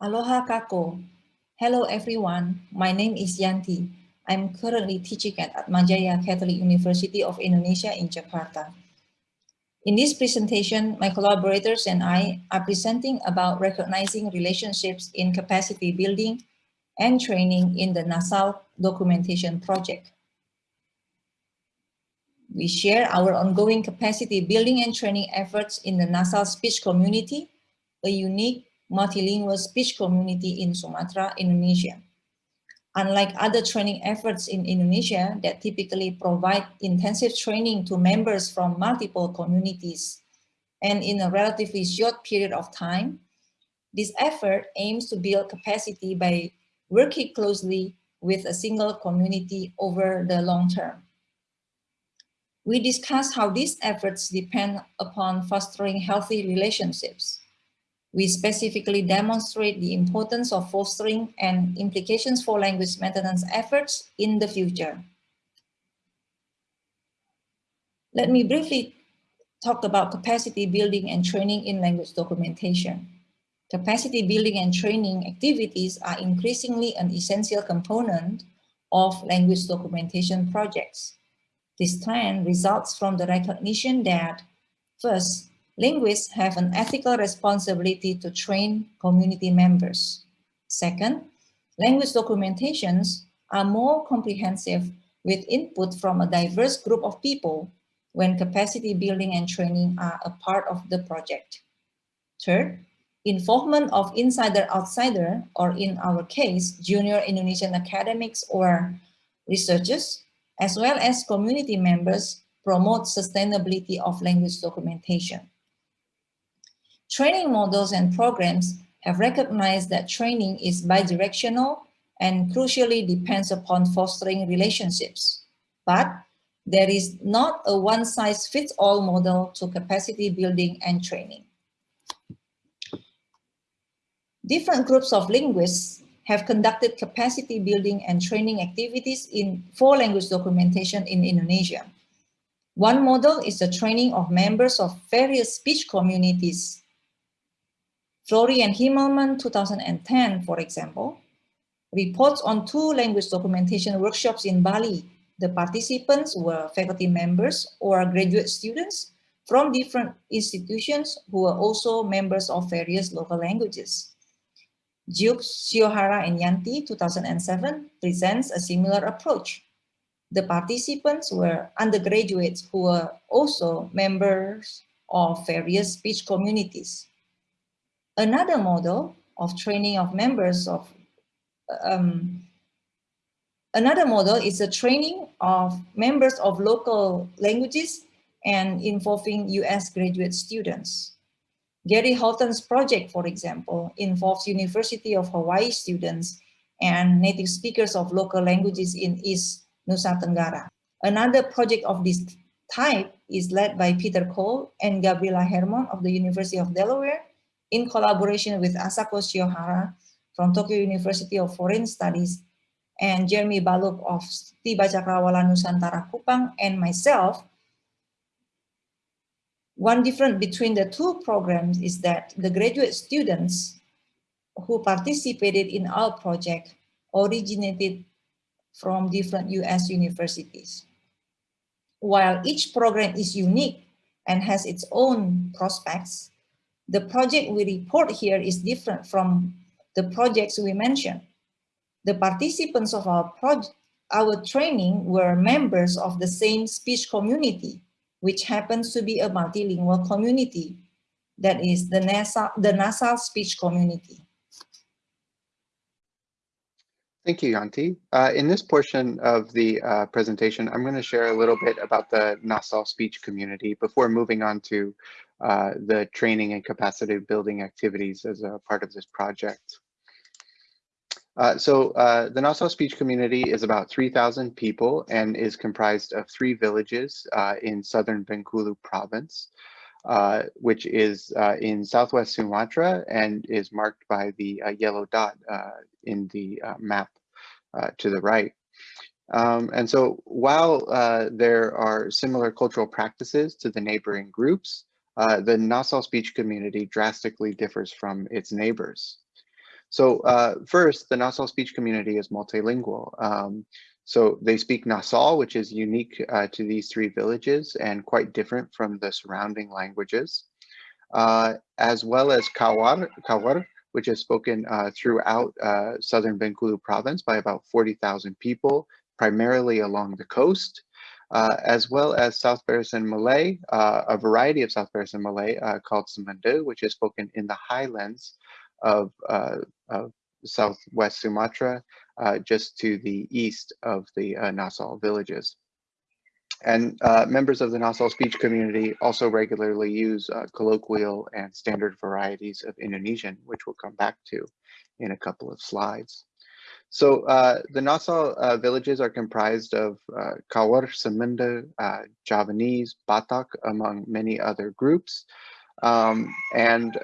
Aloha kako. Hello everyone, my name is Yanti. I'm currently teaching at Atmajaya Catholic University of Indonesia in Jakarta. In this presentation, my collaborators and I are presenting about recognizing relationships in capacity building and training in the NASAL documentation project. We share our ongoing capacity building and training efforts in the NASAL speech community, a unique multilingual speech community in Sumatra, Indonesia. Unlike other training efforts in Indonesia that typically provide intensive training to members from multiple communities and in a relatively short period of time, this effort aims to build capacity by working closely with a single community over the long term. We discussed how these efforts depend upon fostering healthy relationships we specifically demonstrate the importance of fostering and implications for language maintenance efforts in the future. Let me briefly talk about capacity building and training in language documentation. Capacity building and training activities are increasingly an essential component of language documentation projects. This trend results from the recognition that, first, linguists have an ethical responsibility to train community members. Second, language documentations are more comprehensive with input from a diverse group of people when capacity building and training are a part of the project. Third, involvement of insider-outsider, or in our case, junior Indonesian academics or researchers, as well as community members promote sustainability of language documentation. Training models and programs have recognized that training is bidirectional and crucially depends upon fostering relationships. But there is not a one-size-fits-all model to capacity building and training. Different groups of linguists have conducted capacity building and training activities in four language documentation in Indonesia. One model is the training of members of various speech communities Florey and Himmelmann 2010, for example, reports on two language documentation workshops in Bali. The participants were faculty members or graduate students from different institutions who were also members of various local languages. Duke, Shiohara, and Yanti 2007 presents a similar approach. The participants were undergraduates who were also members of various speech communities. Another model of training of members of, um, another model is the training of members of local languages and involving US graduate students. Gary Holton's project, for example, involves University of Hawaii students and native speakers of local languages in East Nusa Tenggara. Another project of this type is led by Peter Cole and Gabriela Hermon of the University of Delaware in collaboration with Asako Shiohara from Tokyo University of Foreign Studies and Jeremy Balukh of Tiba Cakrawala Nusantara Kupang and myself, one difference between the two programs is that the graduate students who participated in our project originated from different US universities. While each program is unique and has its own prospects, the project we report here is different from the projects we mentioned. The participants of our project, our training were members of the same speech community, which happens to be a multilingual community. That is the NASA, the nasal speech community. Thank you, Yanti. Uh, in this portion of the uh, presentation, I'm going to share a little bit about the Nasal speech community before moving on to uh, the training and capacity building activities as a part of this project. Uh, so uh, the Nasal speech community is about 3,000 people and is comprised of three villages uh, in southern Bengkulu province, uh, which is uh, in southwest Sumatra and is marked by the yellow dot in the map to the right. Um, and so while there are similar cultural practices to the neighboring groups, uh, the Nasal speech community drastically differs from its neighbors. So uh, first, the Nasal speech community is multilingual. Um, so they speak Nasal, which is unique uh, to these three villages and quite different from the surrounding languages, uh, as well as Kaur, Kaur which is spoken uh, throughout uh, southern Bengkulu province by about 40,000 people, primarily along the coast, uh, as well as South Barisan Malay, uh, a variety of South Barisan Malay called Semende, which is spoken in the highlands of, of southwest Sumatra, uh, just to the east of the uh, Nasal villages. And uh, members of the Nasal speech community also regularly use uh, colloquial and standard varieties of Indonesian, which we'll come back to in a couple of slides. So uh, the Nasal uh, villages are comprised of uh, Kaur, Semende, uh, Javanese, Batak, among many other groups. Um, and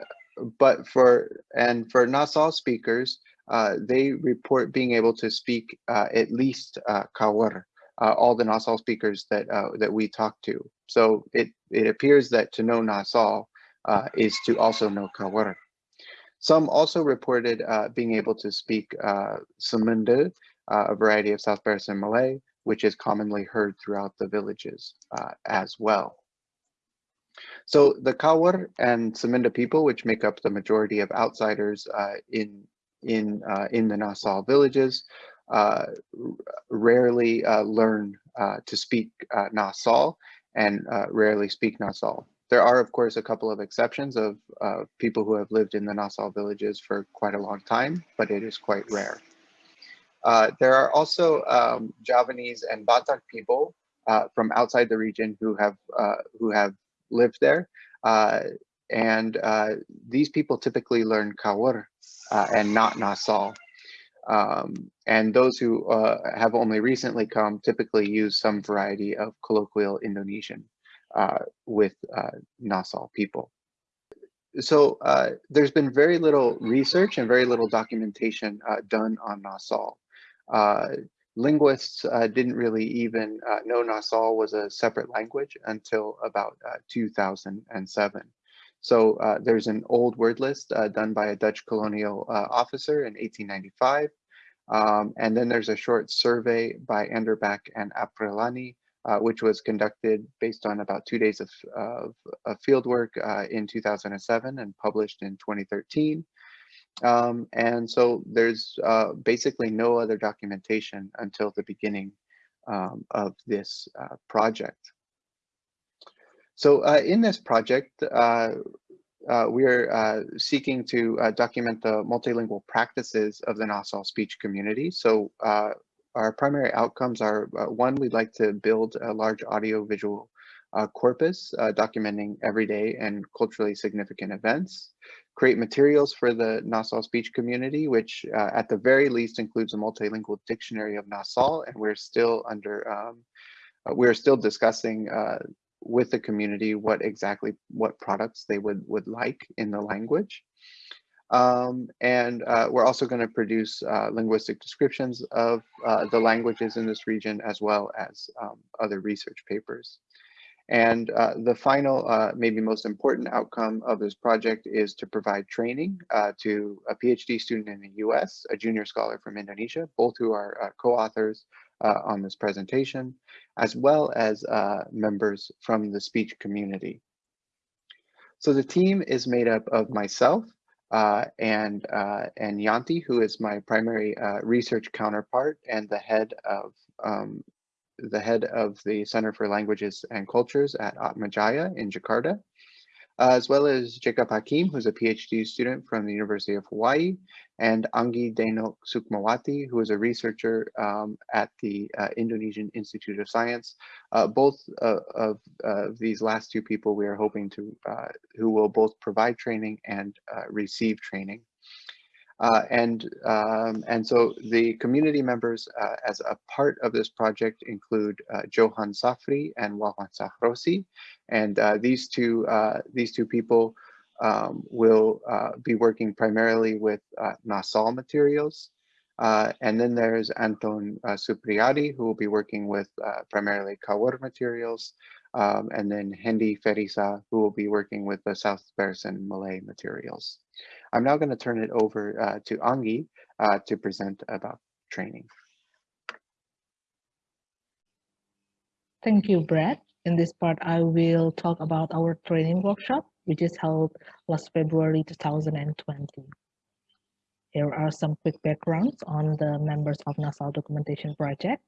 but for and for Nasal speakers, uh, they report being able to speak uh, at least uh, Kaur, all the Nasal speakers that that we talk to. So it it appears that to know Nasal is to also know Kaur. Some also reported being able to speak uh, Semende, a variety of South Barisan Malay, which is commonly heard throughout the villages as well. So the Kaur and Semende people, which make up the majority of outsiders uh, in in uh, in the Nasal villages, uh, rarely uh, learn uh, to speak uh, Nasal and rarely speak Nasal. There are, of course, a couple of exceptions of people who have lived in the Nasal villages for quite a long time, but it is quite rare. there are also um, Javanese and Batak people from outside the region who have who have lived there. Uh, and uh, these people typically learn uh, and not Nassau. Um, and those who uh, have only recently come typically use some variety of colloquial Indonesian uh, with uh, Nasal people. So there's been very little research and very little documentation done on Nasal linguists uh, didn't really even uh, know Nasal was a separate language until about uh, 2007. So uh, there's an old word list uh, done by a Dutch colonial uh, officer in 1895. Um, and then there's a short survey by Anderbeck and Aprilani, which was conducted based on about two days of, of, of field work in 2007 and published in 2013. Um, and so there's uh, basically no other documentation until the beginning um, of this uh, project. So uh, in this project, uh, uh, we are uh, seeking to document the multilingual practices of the Nasal speech community. So our primary outcomes are, one, we'd like to build a large audio-visual corpus documenting everyday and culturally significant events create materials for the Nasal speech community, which uh, at the very least includes a multilingual dictionary of Nasal, and we're still under, um, uh, we're still discussing uh, with the community what exactly, what products they would, would like in the language. Um, and uh, we're also going to produce uh, linguistic descriptions of uh, the languages in this region as well as um, other research papers. And uh, the final, uh, maybe most important outcome of this project is to provide training uh, to a PhD student in the US, a junior scholar from Indonesia, both who are co-authors on this presentation, as well as members from the speech community. So the team is made up of myself and, and Yanti, who is my primary research counterpart and the head of um, the head of the Center for Languages and Cultures at Atmajaya in Jakarta, uh, as well as Jacob Hakim, who's a PhD student from the University of Hawaii, and Anggi Deno Sukmawati, who is a researcher um, at the uh, Indonesian Institute of Science. Uh, both uh, of these last two people we are hoping to, uh, who will both provide training and uh, receive training. Uh, and um, and so the community members uh, as a part of this project include uh, Johan Safri and Wawan Sahrosi, and uh, these two uh, these two people um, will uh, be working primarily with Nasal materials. and then there's Anton Supriyadi, who will be working with primarily Kaur materials, um, and then Hendy Ferisa, who will be working with the South Barisan Malay materials. I'm now going to turn it over uh, to Anggi uh, to present about training. Thank you, Brad. In this part, I will talk about our training workshop, which is held last February 2020. Here are some quick backgrounds on the members of Nasal Documentation Project.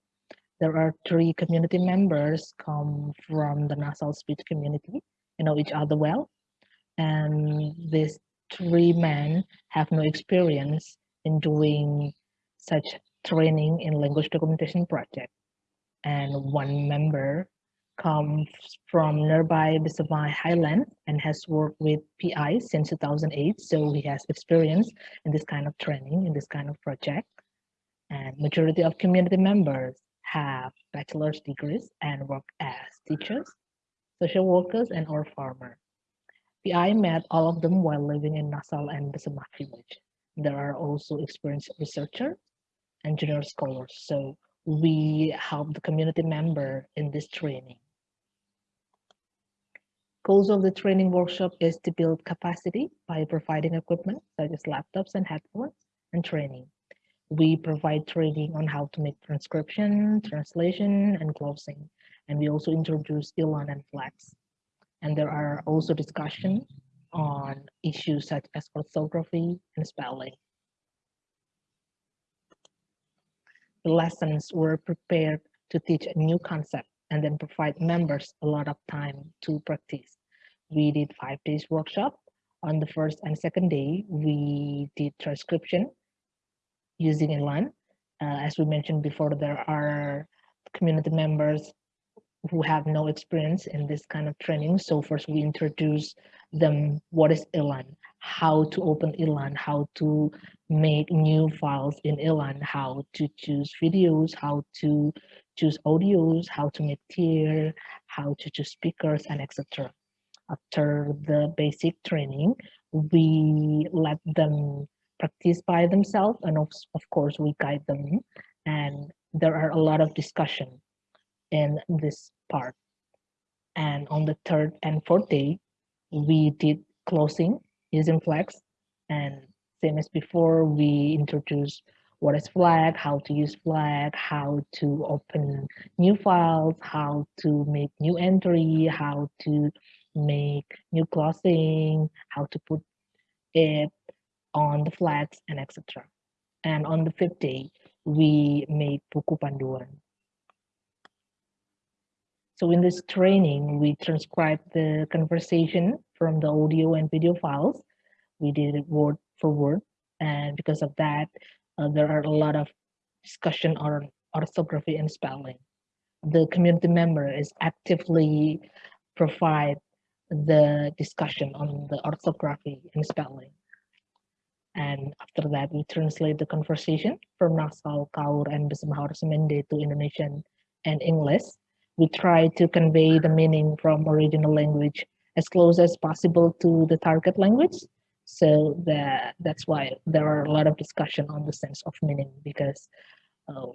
There are three community members come from the Nasal speech community and know each other well. And these three men have no experience in doing such training in language documentation project and one member comes from nearby Besemah Highland and has worked with PI since 2008. So he has experience in this kind of training, in this kind of project. And majority of community members have bachelor's degrees and work as teachers, social workers, and or farmer. PI met all of them while living in Nasal and Besemah village. There are also experienced researchers and junior scholars. So we help the community member in this training. Goals of the training workshop is to build capacity by providing equipment such as laptops and headphones and training. We provide training on how to make transcription, translation, and glossing. And we also introduce Elan and Flex. And there are also discussions on issues such as orthography and spelling. the lessons were prepared to teach a new concept and then provide members a lot of time to practice. We did five days workshop. On the first and second day, we did transcription using Elan. Uh, as we mentioned before, there are community members who have no experience in this kind of training. So first we introduce them what is Elan, how to open Elan, how to make new files in Elan, how to choose videos, how to choose audios, how to make tier, how to choose speakers, and etc. After the basic training, we let them practice by themselves, and of, of course, we guide them. And there are a lot of discussion in this part. And on the third and fourth day, we did glossing using Flex and same as before, we introduce what is Flex, how to use Flex, how to open new files, how to make new entry, how to make new glossing, how to put it on the Flex and etc. And on the fifth day, we made buku panduan. So in this training, we transcribed the conversation from the audio and video files. We did it word for word. And because of that, uh, there are a lot of discussion on orthography and spelling. The community member is actively provide the discussion on the orthography and spelling. And after that, we translate the conversation from Nasal, Kaur, and Besemahar Semende to Indonesian and English. We try to convey the meaning from original language as close as possible to the target language so that that's why there are a lot of discussion on the sense of meaning because uh,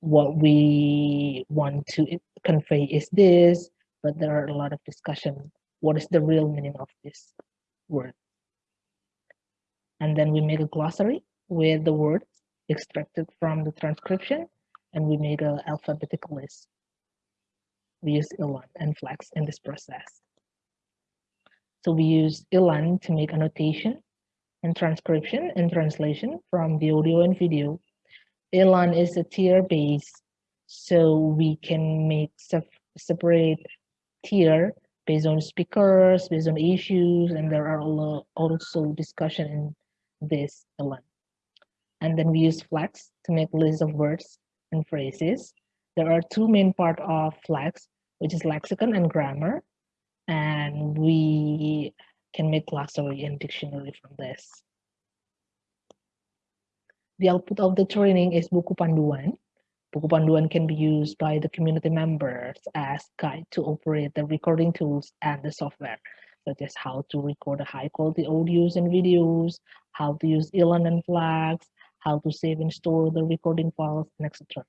what we want to convey is this, but there are a lot of discussion. What is the real meaning of this word? And then we make a glossary with the words extracted from the transcription, and we make an alphabetical list. We use Elan and Flex in this process. So we use Elan to make annotation and transcription and translation from the audio and video. Elan is a tier base, so we can make separate tier based on speakers, based on issues, and there are also discussion in this Elan. And then we use Flex to make list of words and phrases. There are two main part of Flex, which is lexicon and grammar and we can make glossary and dictionary from this. The output of the training is buku panduan. Buku panduan can be used by the community members as guide to operate the recording tools and the software, such as how to record high quality audios and videos, how to use and Flex, how to save and store the recording files, and etc.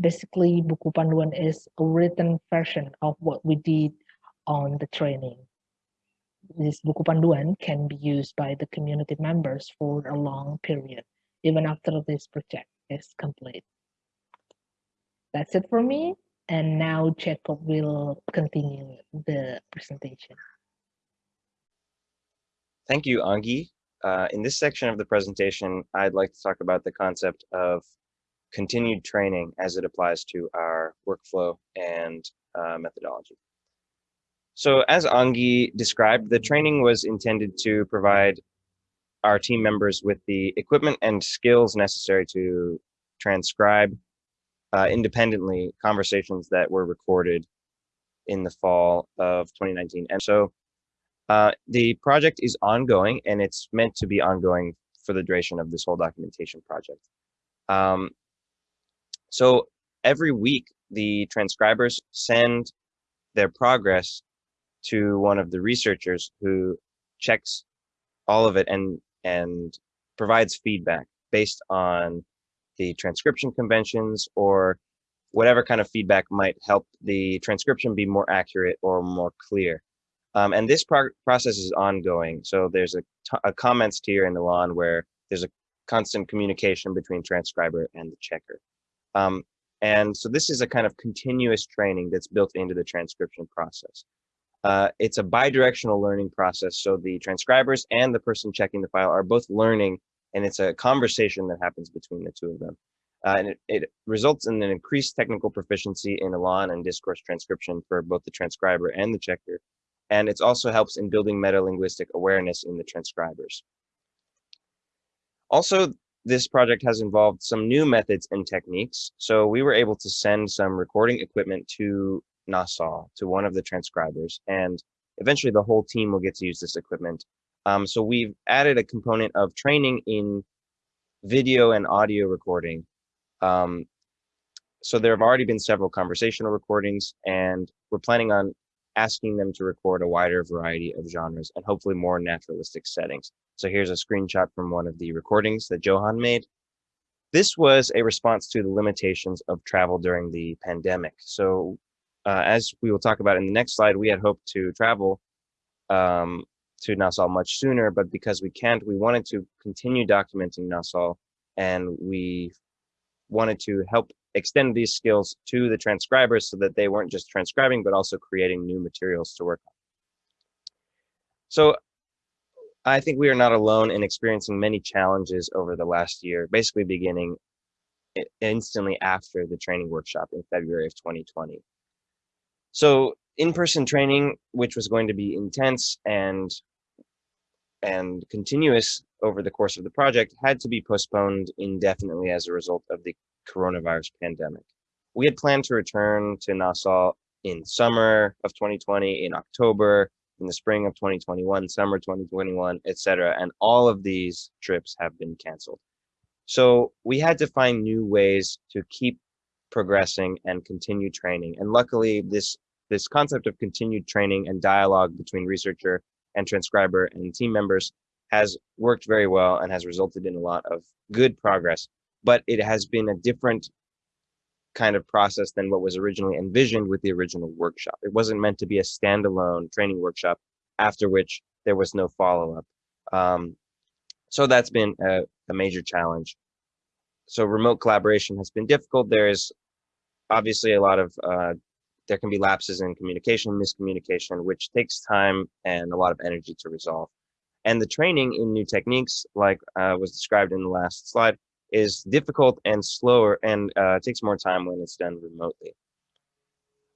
basically buku panduan is a written version of what we did on the training. This buku panduan can be used by the community members for a long period, even after this project is complete. That's it for me. And now Jacob will continue the presentation. Thank you, Angi. Uh, in this section of the presentation, I'd like to talk about the concept of continued training as it applies to our workflow and uh, methodology. So as Angi described, the training was intended to provide our team members with the equipment and skills necessary to transcribe uh, independently conversations that were recorded in the fall of 2019. And so uh, the project is ongoing and it's meant to be ongoing for the duration of this whole documentation project. Um, so every week, the transcribers send their progress to one of the researchers who checks all of it and, and provides feedback based on the transcription conventions or whatever kind of feedback might help the transcription be more accurate or more clear. Um, and this pro process is ongoing. So there's a, a comments tier in Elan where there's a constant communication between transcriber and the checker. Um, and so this is a kind of continuous training that's built into the transcription process. Uh, it's a bidirectional learning process. So the transcribers and the person checking the file are both learning and it's a conversation that happens between the two of them. Uh, and it, it, results in an increased technical proficiency in Elan and discourse transcription for both the transcriber and the checker, and it also helps in building meta-linguistic awareness in the transcribers. Also, this project has involved some new methods and techniques. So we were able to send some recording equipment to Nasal, to one of the transcribers, and eventually the whole team will get to use this equipment. Um, so we've added a component of training in video and audio recording. Um, so there have already been several conversational recordings, and we're planning on asking them to record a wider variety of genres and hopefully more naturalistic settings. So here's a screenshot from one of the recordings that Johan made. This was a response to the limitations of travel during the pandemic. So uh, as we will talk about in the next slide, we had hoped to travel um, to Nasal much sooner, but because we can't, we wanted to continue documenting Nasal and we wanted to help extend these skills to the transcribers so that they weren't just transcribing, but also creating new materials to work on. So I think we are not alone in experiencing many challenges over the last year, basically beginning instantly after the training workshop in February of 2020. So in-person training, which was going to be intense and and continuous over the course of the project, had to be postponed indefinitely as a result of the coronavirus pandemic. We had planned to return to Nasal in summer of 2020, in October, in the spring of 2021, summer 2021, etc. And all of these trips have been canceled. So we had to find new ways to keep progressing and continue training. And luckily, this this concept of continued training and dialogue between researcher and transcriber and team members has worked very well and has resulted in a lot of good progress but it has been a different kind of process than what was originally envisioned with the original workshop. It wasn't meant to be a standalone training workshop after which there was no follow-up. Um, so that's been a, a, major challenge. So remote collaboration has been difficult. There is obviously a lot of, uh, there can be lapses in communication, miscommunication, which takes time and a lot of energy to resolve. And the training in new techniques, like uh, was described in the last slide, is difficult and slower and uh, takes more time when it's done remotely.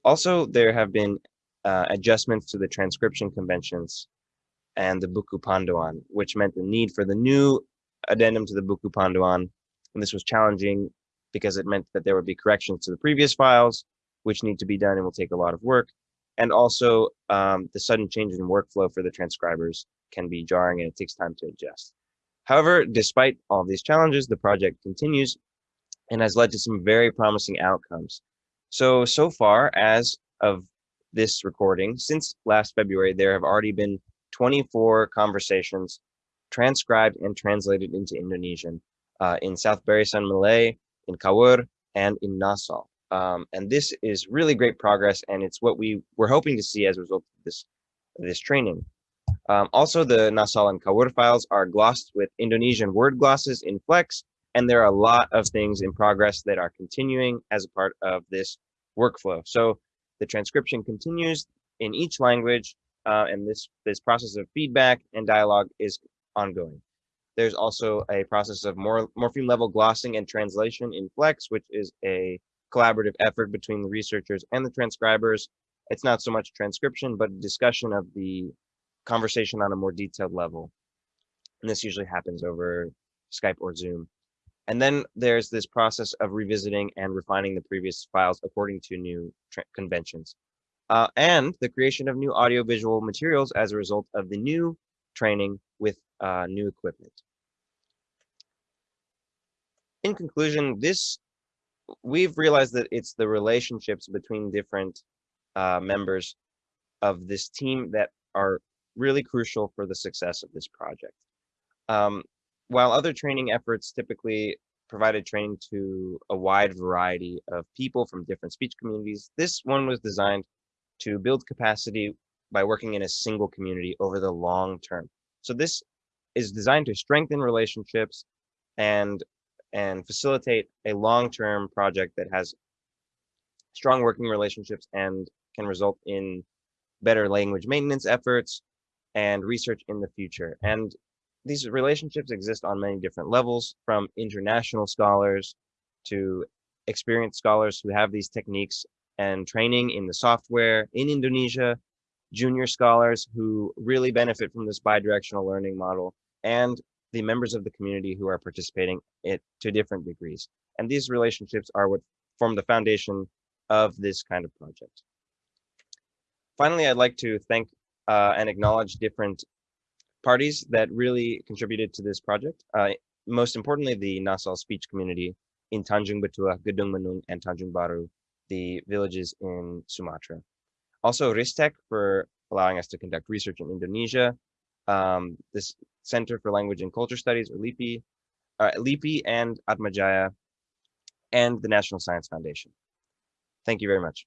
Also, there have been uh, adjustments to the transcription conventions and the Buku Panduan, which meant the need for the new addendum to the Buku Panduan. And this was challenging because it meant that there would be corrections to the previous files, which need to be done and will take a lot of work. And also um, the sudden change in workflow for the transcribers can be jarring and it takes time to adjust. However, despite all these challenges, the project continues and has led to some very promising outcomes. So, so far as of this recording, since last February, there have already been 24 conversations transcribed and translated into Indonesian uh, in South Barisan Malay, in Kaur, and in Nasal. Um, and this is really great progress, and it's what we were hoping to see as a result of this, this training. Um, also, the Nasal and Kaur files are glossed with Indonesian word glosses in Flex, and there are a lot of things in progress that are continuing as a part of this workflow. So the transcription continues in each language, uh, and this, this process of feedback and dialogue is ongoing. There's also a process of more, morpheme level glossing and translation in Flex, which is a collaborative effort between the researchers and the transcribers. It's not so much transcription, but discussion of the conversation on a more detailed level. And this usually happens over Skype or Zoom. And then there's this process of revisiting and refining the previous files according to new conventions. Uh, and the creation of new audiovisual materials as a result of the new training with uh, new equipment. In conclusion, this we've realized that it's the relationships between different uh, members of this team that are really crucial for the success of this project. Um, while other training efforts typically provided training to a wide variety of people from different speech communities, this one was designed to build capacity by working in a single community over the long term. So this is designed to strengthen relationships and and facilitate a long-term project that has strong working relationships and can result in better language maintenance efforts and research in the future. Mm. And these relationships exist on many different levels from international scholars to experienced scholars who have these techniques and training in the software in Indonesia, junior scholars who really benefit from this bidirectional learning model, and the members of the community who are participating it to different degrees. And these relationships are what form the foundation of this kind of project. Finally, I'd like to thank uh, and acknowledge different parties that really contributed to this project. Uh, most importantly, the Nasal speech community in Tanjung Betua, Gedung Menung, and Tanjung Baru, the villages in Sumatra. Also, Ristek for allowing us to conduct research in Indonesia, um, this Center for Language and Culture Studies, or LIPI, uh, LIPI and Atmajaya, and the National Science Foundation. Thank you very much.